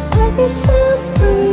It's like a